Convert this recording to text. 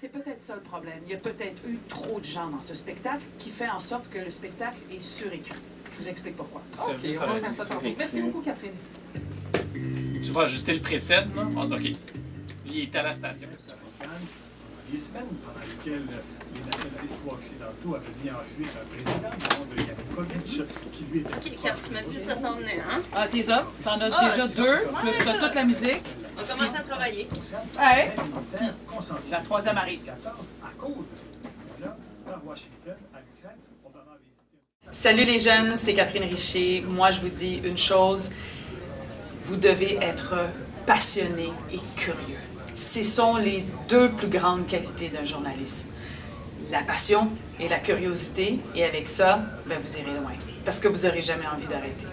C'est peut-être ça le problème. Il y a peut-être eu trop de gens dans ce spectacle qui fait en sorte que le spectacle est surécrit. Je vous explique pourquoi. OK, on va faire ça. Merci beaucoup, Catherine. Tu vas ajuster le preset, là? Ah, OK. Il est à la station. Les semaines pendant lesquelles les nationalistes pro-occidentaux avaient mis en fuite un président du nom de Yanukovych, qui lui était... OK, car tu m'as dit ça s'en venait, hein? Ah, t'es up. T'en as Ah, déjà deux, plus t'as toute la musique. On va commencer à travailler. Ouais. consenti La troisième arrive. 14 à cause de ces Washington à l'Ukraine pour vraiment visiter. Salut les jeunes, c'est Catherine Richer. Moi, je vous dis une chose. Vous devez être passionné et curieux. Ce sont les deux plus grandes qualités d'un journaliste. La passion et la curiosité. Et avec ça, ben, vous irez loin. Parce que vous n'aurez jamais envie d'arrêter.